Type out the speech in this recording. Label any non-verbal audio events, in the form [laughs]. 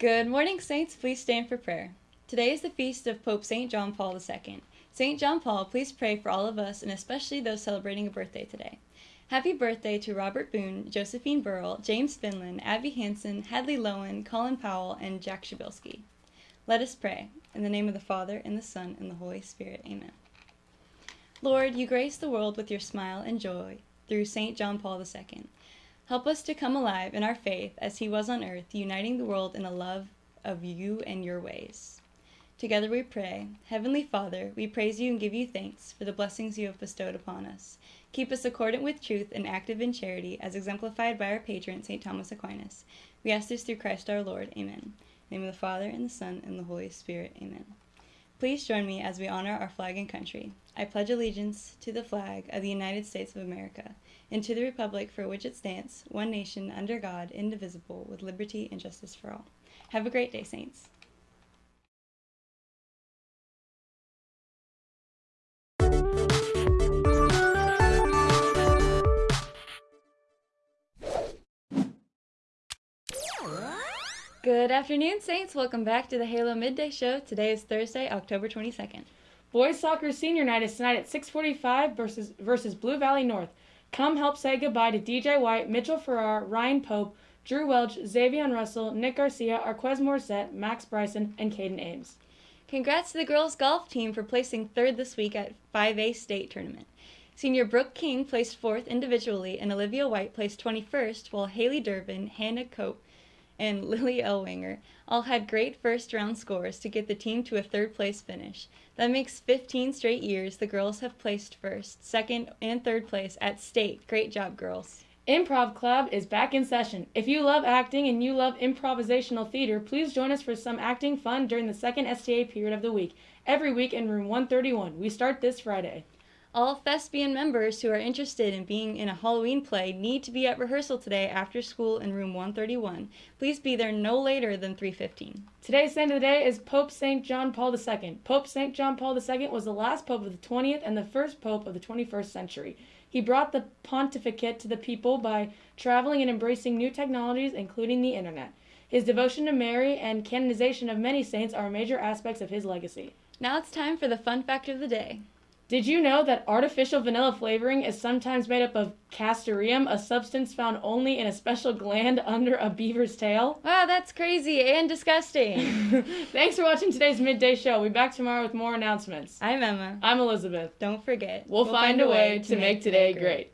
Good morning, Saints. Please stand for prayer. Today is the feast of Pope St. John Paul II. St. John Paul, please pray for all of us and especially those celebrating a birthday today. Happy birthday to Robert Boone, Josephine Burrell, James Finland, Abby Hanson, Hadley Lowen, Colin Powell, and Jack Shabilsky. Let us pray. In the name of the Father, and the Son, and the Holy Spirit. Amen. Lord, you grace the world with your smile and joy through St. John Paul II. Help us to come alive in our faith as he was on earth, uniting the world in a love of you and your ways. Together we pray. Heavenly Father, we praise you and give you thanks for the blessings you have bestowed upon us. Keep us accordant with truth and active in charity, as exemplified by our patron, St. Thomas Aquinas. We ask this through Christ our Lord. Amen. In the name of the Father, and the Son, and the Holy Spirit. Amen. Please join me as we honor our flag and country. I pledge allegiance to the flag of the United States of America and to the republic for which it stands, one nation under God, indivisible, with liberty and justice for all. Have a great day, Saints. Good afternoon, Saints. Welcome back to the Halo Midday Show. Today is Thursday, October 22nd. Boys Soccer Senior Night is tonight at 6:45 versus versus Blue Valley North. Come help say goodbye to DJ White, Mitchell Farrar, Ryan Pope, Drew Welch, Xavier Russell, Nick Garcia, Arquez Morissette, Max Bryson, and Caden Ames. Congrats to the girls golf team for placing third this week at 5A state tournament. Senior Brooke King placed fourth individually, and Olivia White placed 21st, while Haley Durbin, Hannah Cope, and [laughs] Lily Elwanger all had great first round scores to get the team to a third place finish. That makes 15 straight years the girls have placed first, second, and third place at state. Great job, girls. Improv Club is back in session. If you love acting and you love improvisational theater, please join us for some acting fun during the second STA period of the week, every week in room 131. We start this Friday. All thespian members who are interested in being in a Halloween play need to be at rehearsal today after school in room 131. Please be there no later than 3:15. Today's saint of the day is Pope St. John Paul II. Pope St. John Paul II was the last pope of the 20th and the first pope of the 21st century. He brought the pontificate to the people by traveling and embracing new technologies including the internet. His devotion to Mary and canonization of many saints are major aspects of his legacy. Now it's time for the fun fact of the day. Did you know that artificial vanilla flavoring is sometimes made up of castoreum, a substance found only in a special gland [laughs] under a beaver's tail? Wow, that's crazy and disgusting. [laughs] [laughs] Thanks for watching today's midday show. We'll be back tomorrow with more announcements. I'm Emma. I'm Elizabeth. Don't forget, We'll, find, a way to make today great.